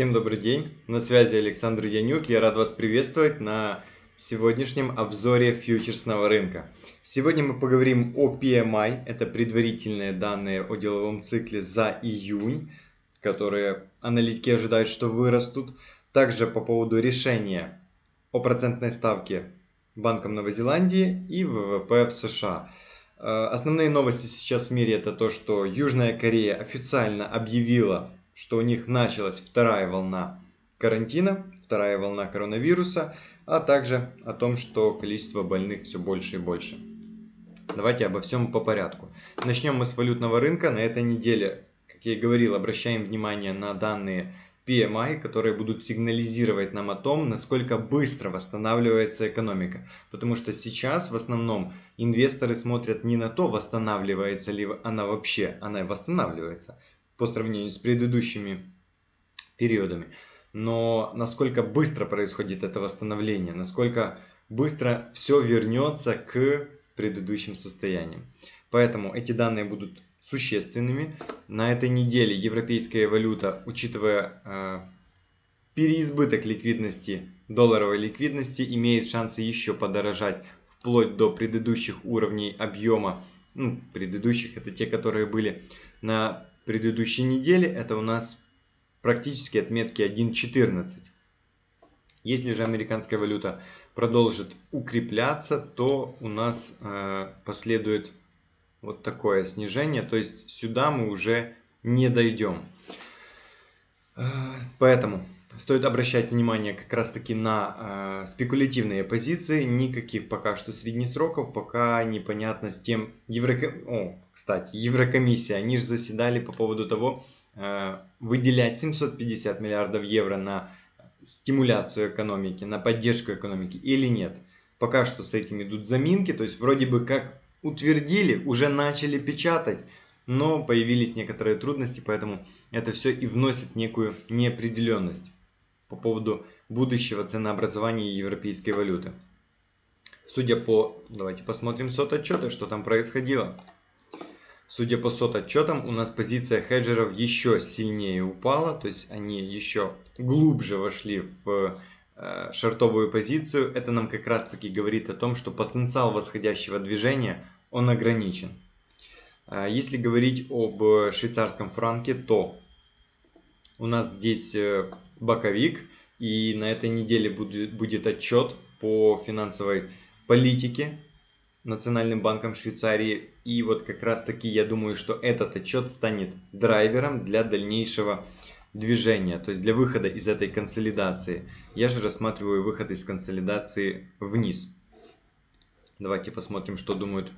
Всем добрый день, на связи Александр Янюк, я рад вас приветствовать на сегодняшнем обзоре фьючерсного рынка. Сегодня мы поговорим о PMI, это предварительные данные о деловом цикле за июнь, которые аналитики ожидают, что вырастут. Также по поводу решения о процентной ставке Банком Новой Зеландии и ВВП в США. Э, основные новости сейчас в мире это то, что Южная Корея официально объявила что у них началась вторая волна карантина, вторая волна коронавируса, а также о том, что количество больных все больше и больше. Давайте обо всем по порядку. Начнем мы с валютного рынка. На этой неделе, как я и говорил, обращаем внимание на данные PMI, которые будут сигнализировать нам о том, насколько быстро восстанавливается экономика. Потому что сейчас в основном инвесторы смотрят не на то, восстанавливается ли она вообще, она восстанавливается по сравнению с предыдущими периодами. Но насколько быстро происходит это восстановление, насколько быстро все вернется к предыдущим состояниям. Поэтому эти данные будут существенными. На этой неделе европейская валюта, учитывая э, переизбыток ликвидности, долларовой ликвидности, имеет шансы еще подорожать вплоть до предыдущих уровней объема. Ну, предыдущих это те, которые были на предыдущей неделе это у нас практически отметки 1.14. Если же американская валюта продолжит укрепляться, то у нас э, последует вот такое снижение. То есть сюда мы уже не дойдем. Э, поэтому стоит обращать внимание как раз таки на э, спекулятивные позиции. Никаких пока что среднесроков, пока непонятно с тем... Евро... О, кстати, Еврокомиссия, они же заседали по поводу того, э, выделять 750 миллиардов евро на стимуляцию экономики, на поддержку экономики или нет. Пока что с этим идут заминки, то есть вроде бы как утвердили, уже начали печатать, но появились некоторые трудности, поэтому это все и вносит некую неопределенность по поводу будущего ценообразования европейской валюты. Судя по... Давайте посмотрим сот отчеты, что там происходило. Судя по сот отчетам, у нас позиция хеджеров еще сильнее упала, то есть они еще глубже вошли в э, шортовую позицию. Это нам как раз таки говорит о том, что потенциал восходящего движения, он ограничен. Э, если говорить об швейцарском франке, то у нас здесь э, боковик, и на этой неделе будет, будет отчет по финансовой политике Национальным банком Швейцарии. И вот как раз таки я думаю, что этот отчет станет драйвером для дальнейшего движения, то есть для выхода из этой консолидации. Я же рассматриваю выход из консолидации вниз. Давайте посмотрим, что думают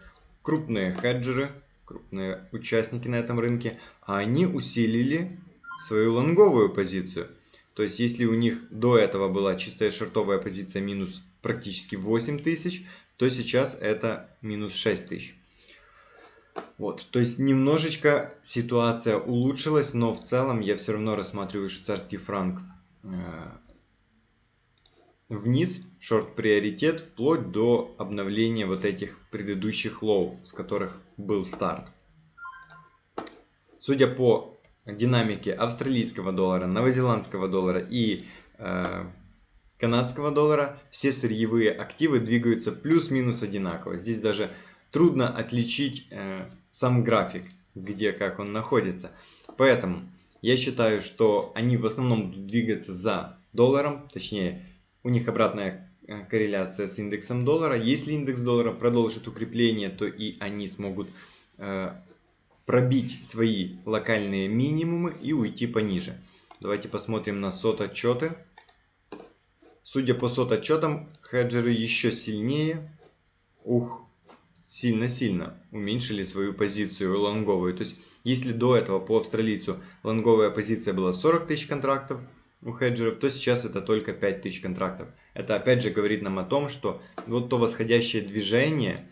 крупные хеджеры, крупные участники на этом рынке. А они усилили свою лонговую позицию. То есть если у них до этого была чистая шортовая позиция минус практически 8 тысяч, то сейчас это минус 6 тысяч. Вот, то есть немножечко ситуация улучшилась, но в целом я все равно рассматриваю швейцарский франк э, вниз, шорт приоритет, вплоть до обновления вот этих предыдущих low, с которых был старт. Судя по динамике австралийского доллара, новозеландского доллара и э, канадского доллара все сырьевые активы двигаются плюс-минус одинаково. Здесь даже трудно отличить э, сам график, где как он находится. Поэтому я считаю, что они в основном будут двигаться за долларом, точнее у них обратная э, корреляция с индексом доллара. Если индекс доллара продолжит укрепление, то и они смогут э, пробить свои локальные минимумы и уйти пониже. Давайте посмотрим на сот отчеты. Судя по сот отчетам, хеджеры еще сильнее, ух, сильно-сильно уменьшили свою позицию лонговую. То есть, если до этого по австралийцу лонговая позиция была 40 тысяч контрактов у хеджеров, то сейчас это только 5 тысяч контрактов. Это опять же говорит нам о том, что вот то восходящее движение,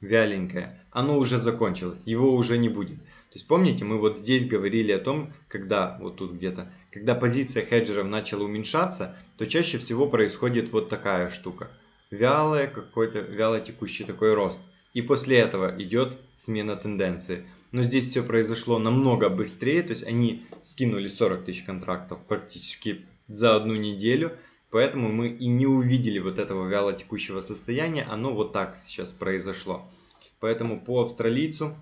вяленькое, оно уже закончилось, его уже не будет. То есть помните, мы вот здесь говорили о том, когда, вот тут где-то, когда позиция хеджеров начала уменьшаться, то чаще всего происходит вот такая штука. Вялый какой-то, вяло текущий такой рост. И после этого идет смена тенденции. но здесь все произошло намного быстрее, то есть они скинули 40 тысяч контрактов практически за одну неделю, поэтому мы и не увидели вот этого вяло текущего состояния, оно вот так сейчас произошло. Поэтому по австралийцу,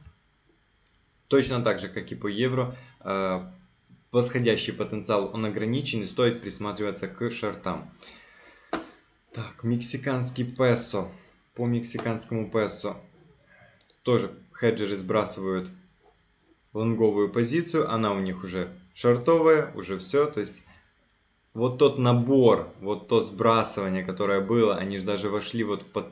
точно так же, как и по евро, э, восходящий потенциал он ограничен и стоит присматриваться к шортам. Так, мексиканский песо. По мексиканскому песо тоже хеджеры сбрасывают лонговую позицию. Она у них уже шортовая, уже все. То есть вот тот набор, вот то сбрасывание, которое было, они же даже вошли вот в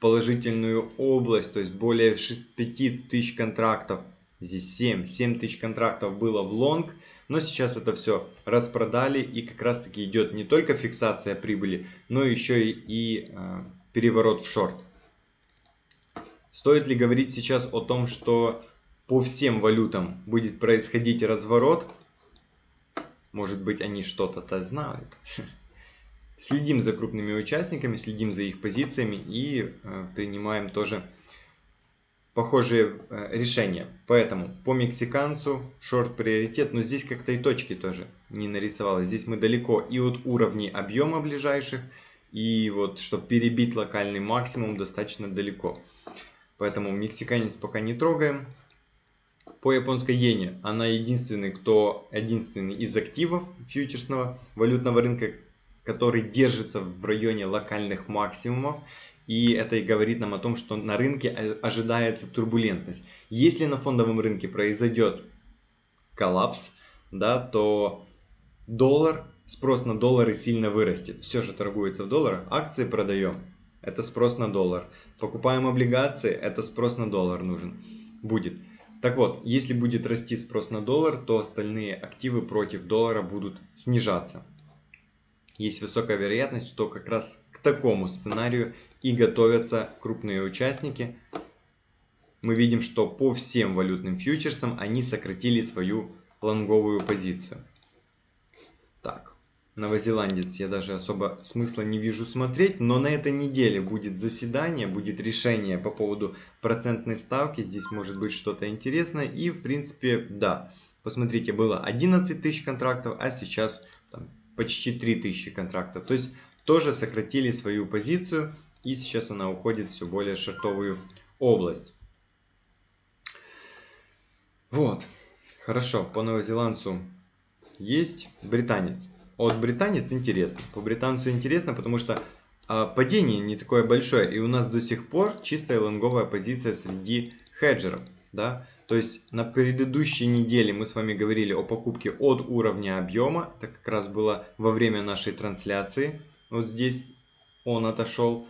положительную область, то есть более 5000 контрактов, здесь 7, 7 тысяч контрактов было в лонг, но сейчас это все распродали и как раз таки идет не только фиксация прибыли, но еще и, и э, переворот в шорт. Стоит ли говорить сейчас о том, что по всем валютам будет происходить разворот? Может быть они что-то-то знают. Следим за крупными участниками, следим за их позициями и э, принимаем тоже похожие э, решения. Поэтому по мексиканцу шорт приоритет, но здесь как-то и точки тоже не нарисовалось. Здесь мы далеко и от уровней объема ближайших, и вот чтобы перебить локальный максимум достаточно далеко. Поэтому мексиканец пока не трогаем. По японской иене она единственный, кто единственный из активов фьючерсного валютного рынка, который держится в районе локальных максимумов. И это и говорит нам о том, что на рынке ожидается турбулентность. Если на фондовом рынке произойдет коллапс, да, то доллар, спрос на доллары сильно вырастет. Все же торгуется в долларах. Акции продаем. Это спрос на доллар. Покупаем облигации. Это спрос на доллар нужен. Будет. Так вот, если будет расти спрос на доллар, то остальные активы против доллара будут снижаться. Есть высокая вероятность, что как раз к такому сценарию и готовятся крупные участники. Мы видим, что по всем валютным фьючерсам они сократили свою лонговую позицию. Так, новозеландец я даже особо смысла не вижу смотреть, но на этой неделе будет заседание, будет решение по поводу процентной ставки, здесь может быть что-то интересное. И в принципе да, посмотрите было 11 тысяч контрактов, а сейчас там, почти 3 тысячи контрактов, то есть тоже сократили свою позицию и сейчас она уходит все более шортовую область. Вот. Хорошо, по новозеландцу есть британец. От британец интересно. По британцу интересно, потому что а, падение не такое большое. И у нас до сих пор чистая лонговая позиция среди хеджеров. Да? То есть на предыдущей неделе мы с вами говорили о покупке от уровня объема. Это как раз было во время нашей трансляции. Вот здесь он отошел.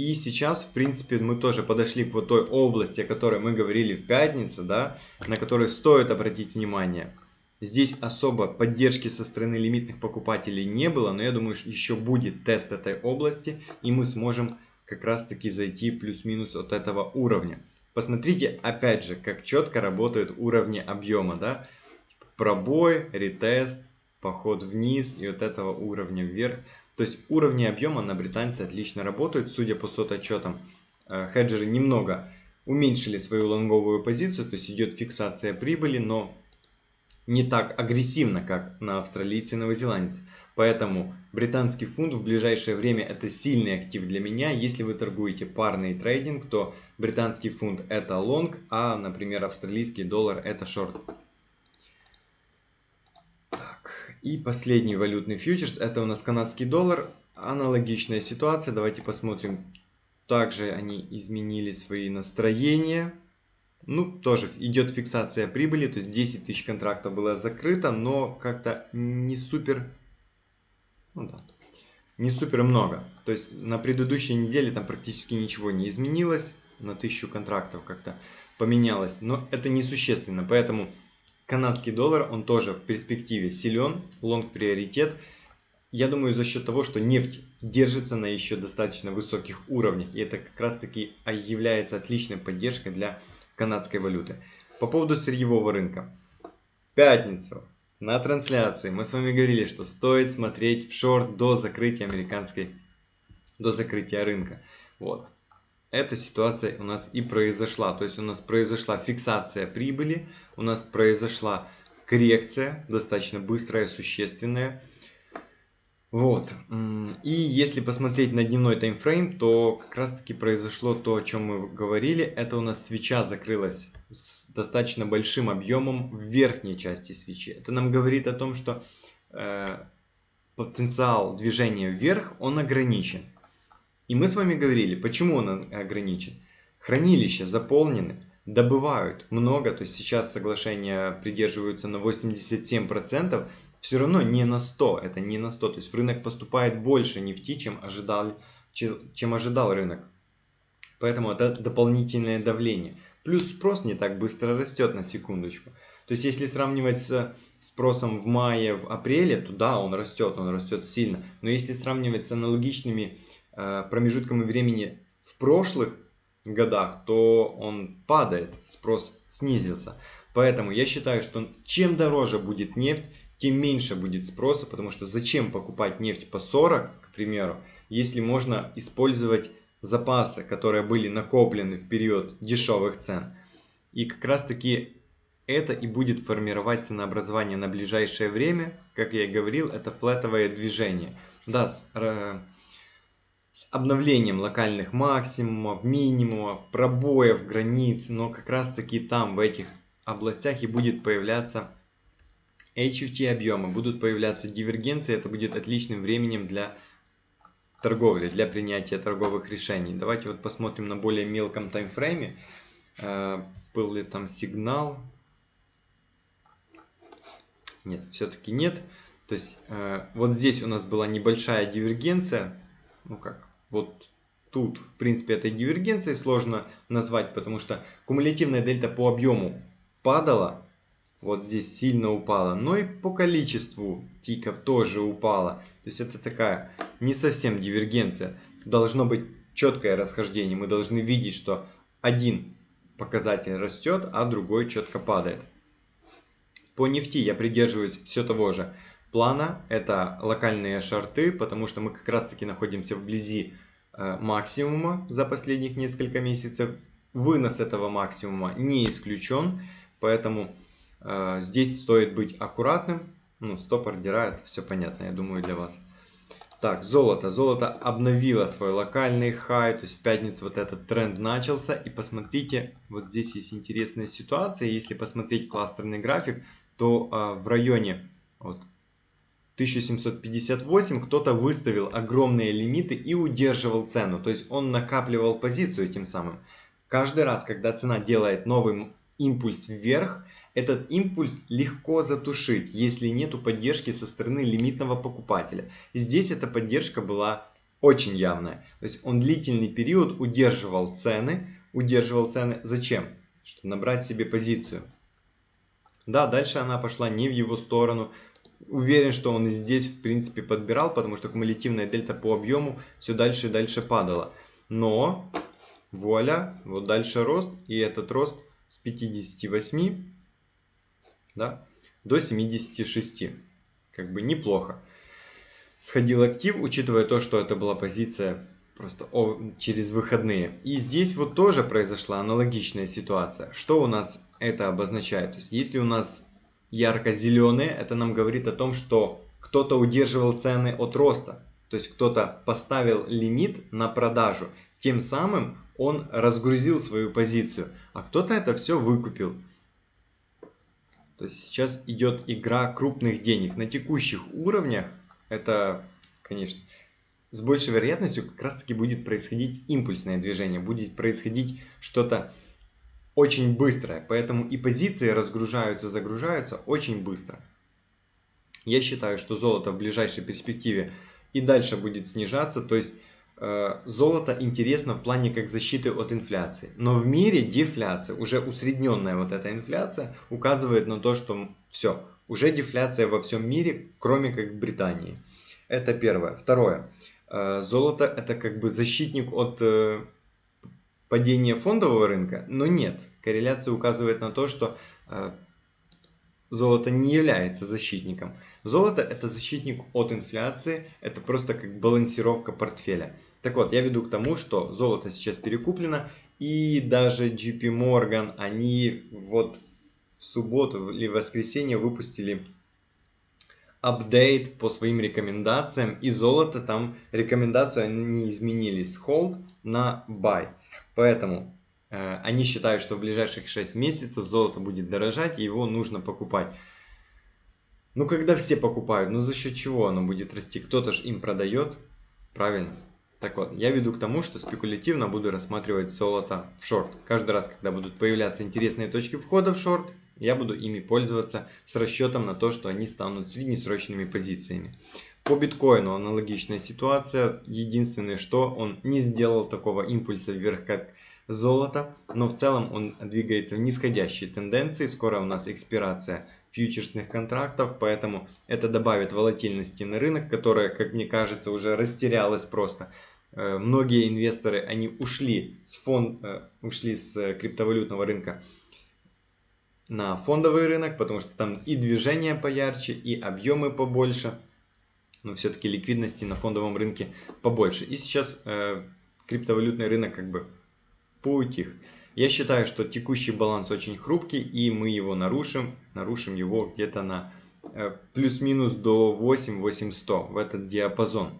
И сейчас, в принципе, мы тоже подошли к вот той области, о которой мы говорили в пятницу, да, на которой стоит обратить внимание. Здесь особо поддержки со стороны лимитных покупателей не было, но я думаю, что еще будет тест этой области, и мы сможем как раз таки зайти плюс-минус от этого уровня. Посмотрите, опять же, как четко работают уровни объема, да, пробой, ретест, поход вниз и от этого уровня вверх. То есть уровни объема на британцы отлично работают, судя по сототчетам. Э, хеджеры немного уменьшили свою лонговую позицию, то есть идет фиксация прибыли, но не так агрессивно, как на австралийце и новозеландце. Поэтому британский фунт в ближайшее время это сильный актив для меня. Если вы торгуете парный трейдинг, то британский фунт это лонг, а, например, австралийский доллар это шорт. И последний валютный фьючерс, это у нас канадский доллар. Аналогичная ситуация, давайте посмотрим. Также они изменили свои настроения. Ну, тоже идет фиксация прибыли, то есть 10 тысяч контрактов было закрыто, но как-то не супер, ну да, не супер много. То есть на предыдущей неделе там практически ничего не изменилось, на 1000 контрактов как-то поменялось, но это несущественно, поэтому канадский доллар, он тоже в перспективе силен, лонг приоритет. Я думаю, за счет того, что нефть держится на еще достаточно высоких уровнях. И это как раз таки является отличной поддержкой для канадской валюты. По поводу сырьевого рынка. В пятницу на трансляции мы с вами говорили, что стоит смотреть в шорт до закрытия американской, до закрытия рынка. Вот. Эта ситуация у нас и произошла. То есть у нас произошла фиксация прибыли, у нас произошла коррекция, достаточно быстрая, существенная. Вот. И если посмотреть на дневной таймфрейм, то как раз таки произошло то, о чем мы говорили. Это у нас свеча закрылась с достаточно большим объемом в верхней части свечи. Это нам говорит о том, что э, потенциал движения вверх, он ограничен. И мы с вами говорили, почему он ограничен. Хранилища заполнены, добывают много, то есть сейчас соглашения придерживаются на 87%, все равно не на 100, это не на 100, то есть в рынок поступает больше нефти, чем ожидал, чем ожидал рынок. Поэтому это дополнительное давление. Плюс спрос не так быстро растет на секундочку. То есть если сравнивать с спросом в мае, в апреле, то да, он растет, он растет сильно. Но если сравнивать с аналогичными промежутками времени в прошлых годах, то он падает, спрос снизился. Поэтому я считаю, что чем дороже будет нефть, тем меньше будет спроса, потому что зачем покупать нефть по 40, к примеру, если можно использовать запасы, которые были накоплены в период дешевых цен. И как раз таки это и будет формировать ценообразование на ближайшее время. Как я и говорил, это флетовое движение. Да, с обновлением локальных максимумов, минимумов, пробоев, границ, но как раз таки там, в этих областях и будет появляться HFT объемы, будут появляться дивергенции, это будет отличным временем для торговли, для принятия торговых решений. Давайте вот посмотрим на более мелком таймфрейме, э, был ли там сигнал. Нет, все-таки нет. То есть э, вот здесь у нас была небольшая дивергенция, ну как, вот тут, в принципе, этой дивергенцией сложно назвать, потому что кумулятивная дельта по объему падала, вот здесь сильно упала, но и по количеству тиков тоже упала. То есть это такая не совсем дивергенция. Должно быть четкое расхождение. Мы должны видеть, что один показатель растет, а другой четко падает. По нефти я придерживаюсь все того же плана. Это локальные шарты, потому что мы как раз таки находимся вблизи э, максимума за последних несколько месяцев. Вынос этого максимума не исключен, поэтому э, здесь стоит быть аккуратным. Ну, стоп-ордера, это все понятно, я думаю, для вас. Так, золото. Золото обновило свой локальный хай, то есть в пятницу вот этот тренд начался. И посмотрите, вот здесь есть интересная ситуация. Если посмотреть кластерный график, то э, в районе вот, 1758 кто-то выставил огромные лимиты и удерживал цену. То есть он накапливал позицию тем самым. Каждый раз, когда цена делает новый импульс вверх, этот импульс легко затушить, если нету поддержки со стороны лимитного покупателя. Здесь эта поддержка была очень явная. То есть он длительный период удерживал цены. Удерживал цены зачем? Чтобы набрать себе позицию. Да, дальше она пошла не в его сторону, уверен, что он здесь, в принципе, подбирал, потому что кумулятивная дельта по объему все дальше и дальше падала. Но, вуаля, вот дальше рост, и этот рост с 58 да, до 76. Как бы неплохо. Сходил актив, учитывая то, что это была позиция просто через выходные. И здесь вот тоже произошла аналогичная ситуация. Что у нас это обозначает? То есть, если у нас ярко-зеленые, это нам говорит о том, что кто-то удерживал цены от роста. То есть кто-то поставил лимит на продажу. Тем самым он разгрузил свою позицию. А кто-то это все выкупил. То есть сейчас идет игра крупных денег. На текущих уровнях это, конечно, с большей вероятностью как раз таки будет происходить импульсное движение. Будет происходить что-то очень быстрая, поэтому и позиции разгружаются, загружаются очень быстро. Я считаю, что золото в ближайшей перспективе и дальше будет снижаться, то есть э, золото интересно в плане как защиты от инфляции. Но в мире дефляция, уже усредненная вот эта инфляция, указывает на то, что все, уже дефляция во всем мире, кроме как в Британии. Это первое. Второе. Э, золото это как бы защитник от э, падение фондового рынка, но нет. Корреляция указывает на то, что э, золото не является защитником. Золото это защитник от инфляции, это просто как балансировка портфеля. Так вот, я веду к тому, что золото сейчас перекуплено, и даже JP Morgan, они вот в субботу или в воскресенье выпустили апдейт по своим рекомендациям, и золото там рекомендацию они изменили с hold на buy. Поэтому э, они считают, что в ближайших 6 месяцев золото будет дорожать, и его нужно покупать. Ну, когда все покупают, ну за счет чего оно будет расти? Кто-то же им продает, правильно? Так вот, я веду к тому, что спекулятивно буду рассматривать золото в шорт. Каждый раз, когда будут появляться интересные точки входа в шорт, я буду ими пользоваться с расчетом на то, что они станут среднесрочными позициями. По биткоину аналогичная ситуация. Единственное, что он не сделал такого импульса вверх, как золото, но в целом он двигается в нисходящей тенденции. Скоро у нас экспирация фьючерсных контрактов, поэтому это добавит волатильности на рынок, которая, как мне кажется, уже растерялась просто. Э, многие инвесторы, они ушли с, фонд, э, ушли с криптовалютного рынка на фондовый рынок, потому что там и движение поярче, и объемы побольше, но все-таки ликвидности на фондовом рынке побольше. И сейчас э, криптовалютный рынок как бы поутих. Я считаю, что текущий баланс очень хрупкий, и мы его нарушим, нарушим его где-то на э, плюс-минус до 8-8100 в этот диапазон.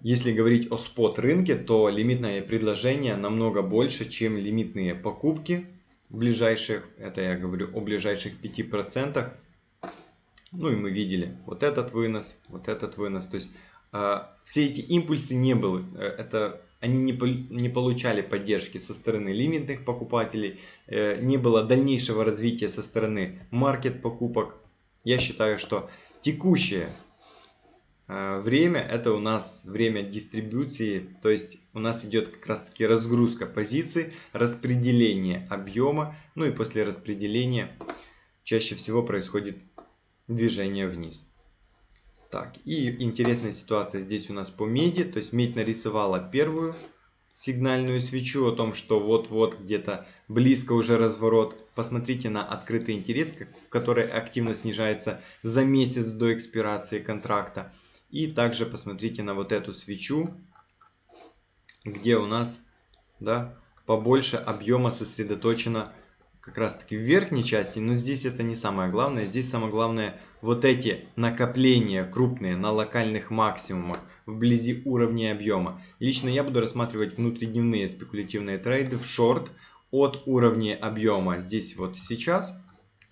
Если говорить о спот рынке, то лимитное предложение намного больше, чем лимитные покупки ближайших, это я говорю о ближайших 5%. Ну и мы видели вот этот вынос, вот этот вынос. То есть э, все эти импульсы не были, э, это, они не, не получали поддержки со стороны лимитных покупателей, э, не было дальнейшего развития со стороны маркет покупок. Я считаю, что текущее Э, время это у нас время дистрибуции, то есть у нас идет как раз таки разгрузка позиций, распределение объема, ну и после распределения чаще всего происходит движение вниз. Так, и интересная ситуация здесь у нас по меди, то есть медь нарисовала первую сигнальную свечу о том, что вот-вот где-то близко уже разворот. Посмотрите на открытый интерес, который активно снижается за месяц до экспирации контракта. И также посмотрите на вот эту свечу, где у нас да, побольше объема сосредоточено как раз таки в верхней части, но здесь это не самое главное. Здесь самое главное вот эти накопления крупные на локальных максимумах вблизи уровня объема. Лично я буду рассматривать внутридневные спекулятивные трейды в шорт от уровня объема здесь вот сейчас.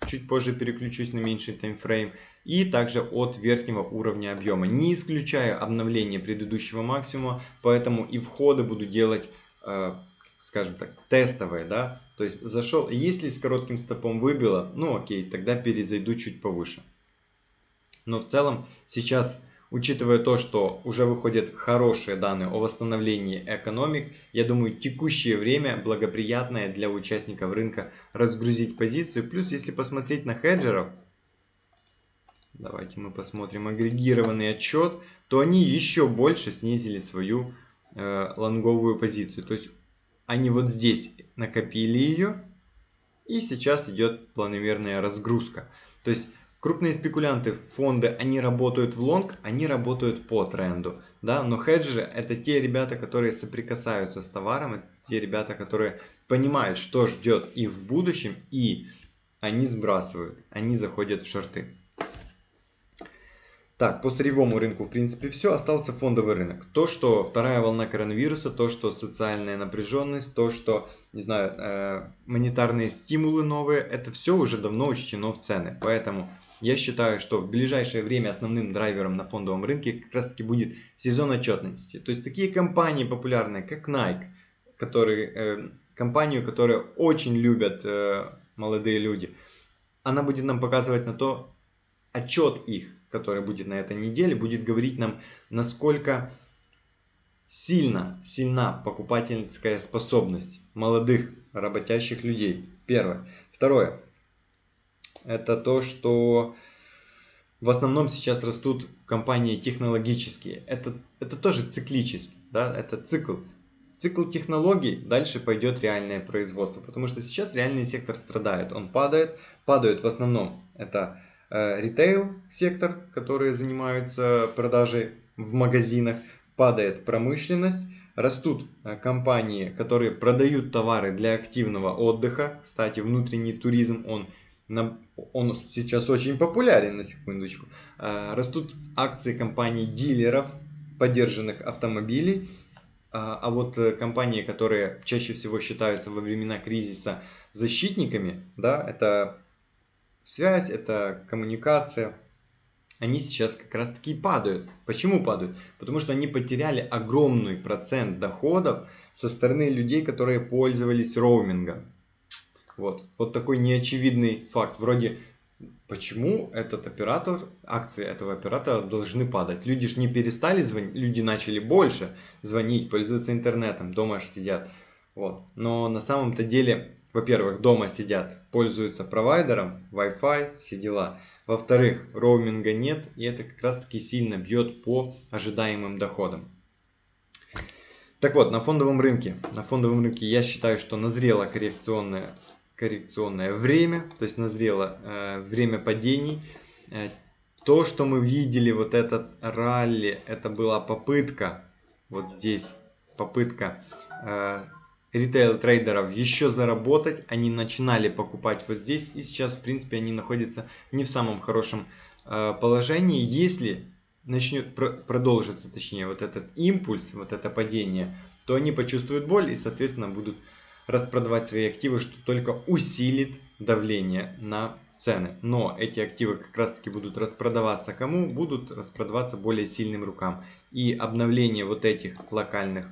Чуть позже переключусь на меньший таймфрейм и также от верхнего уровня объема. Не исключаю обновление предыдущего максимума, поэтому и входы буду делать, э, скажем так, тестовые. Да? То есть зашел, если с коротким стопом выбило, ну окей, тогда перезайду чуть повыше. Но в целом сейчас, учитывая то, что уже выходят хорошие данные о восстановлении экономик, я думаю текущее время благоприятное для участников рынка разгрузить позицию. Плюс если посмотреть на хеджеров, давайте мы посмотрим агрегированный отчет, то они еще больше снизили свою э, лонговую позицию. То есть они вот здесь накопили ее, и сейчас идет планомерная разгрузка. То есть крупные спекулянты, фонды, они работают в лонг, они работают по тренду. Да? Но хеджеры это те ребята, которые соприкасаются с товаром, это те ребята, которые понимают, что ждет их в будущем, и они сбрасывают, они заходят в шорты. Так, по сырьевому рынку, в принципе, все. Остался фондовый рынок. То, что вторая волна коронавируса, то, что социальная напряженность, то, что, не знаю, э, монетарные стимулы новые, это все уже давно учтено в цены. Поэтому я считаю, что в ближайшее время основным драйвером на фондовом рынке как раз таки будет сезон отчетности. То есть такие компании популярные, как Nike, которые, э, компанию, которую очень любят э, молодые люди, она будет нам показывать на то, отчет их который будет на этой неделе, будет говорить нам, насколько сильно, сильна покупательская способность молодых работящих людей. Первое. Второе. Это то, что в основном сейчас растут компании технологические. Это, это тоже циклически, да, это цикл. Цикл технологий, дальше пойдет реальное производство, потому что сейчас реальный сектор страдает, он падает, падают в основном это Э, ритейл сектор, которые занимаются продажей в магазинах, падает промышленность, растут э, компании, которые продают товары для активного отдыха. Кстати, внутренний туризм, он, он сейчас очень популярен, на секундочку. Э, растут акции компаний дилеров поддержанных автомобилей. А, вот компании, которые чаще всего считаются во времена кризиса защитниками, да, это связь, это коммуникация, они сейчас как раз таки падают. Почему падают? Потому что они потеряли огромный процент доходов со стороны людей, которые пользовались роумингом. Вот, вот такой неочевидный факт. Вроде, почему этот оператор, акции этого оператора должны падать? Люди же не перестали звонить, люди начали больше звонить, пользоваться интернетом, дома же сидят. Вот. Но на самом-то деле, во-первых, дома сидят, пользуются провайдером, Wi-Fi, все дела. Во-вторых, роуминга нет, и это как раз таки сильно бьет по ожидаемым доходам. Так вот, на фондовом рынке. На фондовом рынке я считаю, что назрело коррекционное, коррекционное время, то есть назрело э, время падений. Э, то, что мы видели, вот этот ралли, это была попытка, вот здесь, попытка э, ритейл-трейдеров еще заработать. Они начинали покупать вот здесь. И сейчас, в принципе, они находятся не в самом хорошем э, положении. Если начнет про продолжиться, точнее, вот этот импульс, вот это падение, то они почувствуют боль и, соответственно, будут распродавать свои активы, что только усилит давление на цены. Но эти активы как раз таки будут распродаваться кому? Будут распродаваться более сильным рукам. И обновление вот этих локальных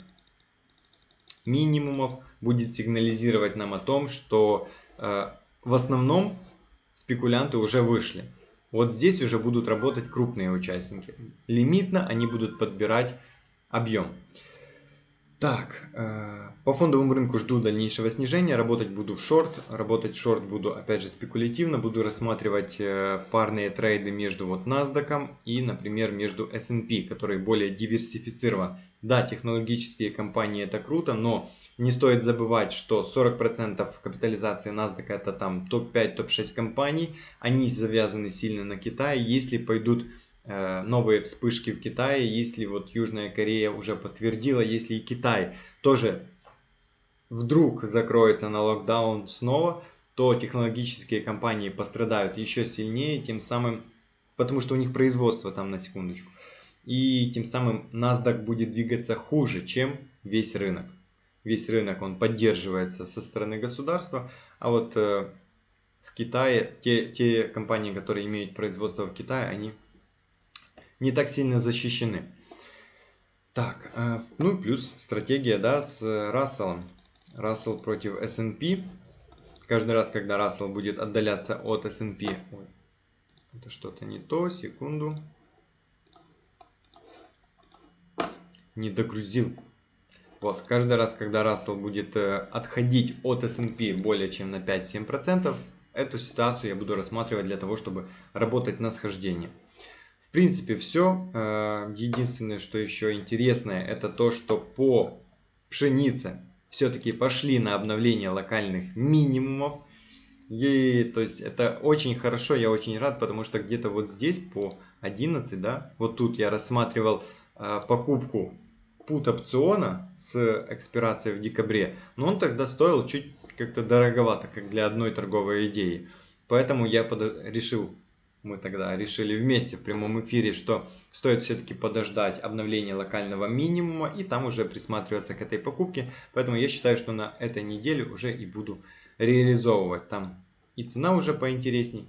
минимумов будет сигнализировать нам о том, что э, в основном спекулянты уже вышли. Вот здесь уже будут работать крупные участники. Лимитно они будут подбирать объем. Так, э, по фондовому рынку жду дальнейшего снижения, работать буду в шорт, работать в шорт буду опять же спекулятивно, буду рассматривать э, парные трейды между вот NASDAQ и, например, между S&P, который более диверсифицирован. Да, технологические компании это круто, но не стоит забывать, что 40% капитализации NASDAQ это там топ-5, топ-6 компаний, они завязаны сильно на Китае, если пойдут Э, новые вспышки в Китае, если вот Южная Корея уже подтвердила, если и Китай тоже вдруг закроется на локдаун снова, то технологические компании пострадают еще сильнее, тем самым, потому что у них производство там на секундочку. И тем самым NASDAQ будет двигаться хуже, чем весь рынок. Весь рынок он поддерживается со стороны государства, а вот э, в Китае те, те компании, которые имеют производство в Китае, они не так сильно защищены. Так, э, ну и плюс стратегия, да, с Расселом. Рассел против S&P. Каждый раз, когда Рассел будет отдаляться от S&P... Это что-то не то, секунду. Не догрузил. Вот, каждый раз, когда Рассел будет э, отходить от S&P более чем на 5-7%, эту ситуацию я буду рассматривать для того, чтобы работать на схождение. В принципе, все. Э, единственное, что еще интересное, это то, что по пшенице все-таки пошли на обновление локальных минимумов. И, то есть это очень хорошо, я очень рад, потому что где-то вот здесь по 11, да, вот тут я рассматривал э, покупку пут опциона с экспирацией в декабре, но он тогда стоил чуть как-то дороговато, как для одной торговой идеи. Поэтому я под... решил мы тогда решили вместе в прямом эфире, что стоит все-таки подождать обновления локального минимума и там уже присматриваться к этой покупке. Поэтому я считаю, что на этой неделе уже и буду реализовывать. Там и цена уже поинтересней,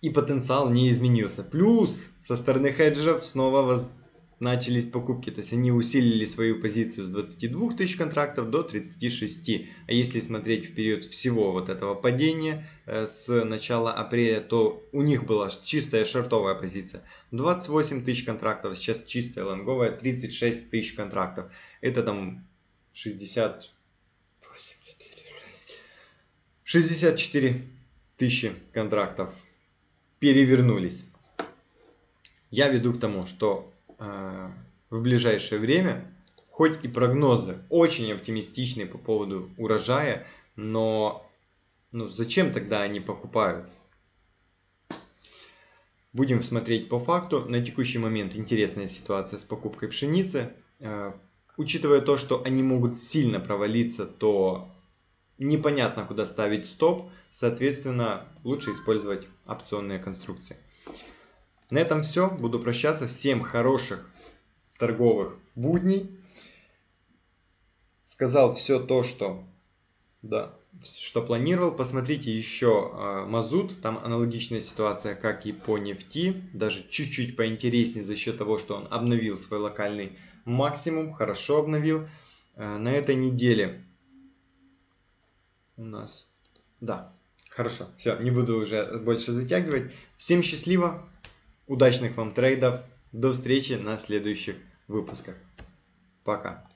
и потенциал не изменился. Плюс со стороны хеджеров снова воз начались покупки. То есть они усилили свою позицию с 22 тысяч контрактов до 36. А если смотреть в период всего вот этого падения э, с начала апреля, то у них была чистая шортовая позиция. 28 тысяч контрактов, сейчас чистая лонговая 36 тысяч контрактов. Это там 60... 64 тысячи контрактов перевернулись. Я веду к тому, что в ближайшее время, хоть и прогнозы очень оптимистичные по поводу урожая, но ну, зачем тогда они покупают? Будем смотреть по факту. На текущий момент интересная ситуация с покупкой пшеницы. Э, учитывая то, что они могут сильно провалиться, то непонятно, куда ставить стоп. Соответственно, лучше использовать опционные конструкции. На этом все. Буду прощаться. Всем хороших торговых будней. Сказал все то, что, да, что планировал. Посмотрите еще э, мазут. Там аналогичная ситуация, как и по нефти. Даже чуть-чуть поинтереснее за счет того, что он обновил свой локальный максимум. Хорошо обновил. Э, на этой неделе у нас... Да, хорошо. Все, не буду уже больше затягивать. Всем счастливо. Удачных вам трейдов. До встречи на следующих выпусках. Пока.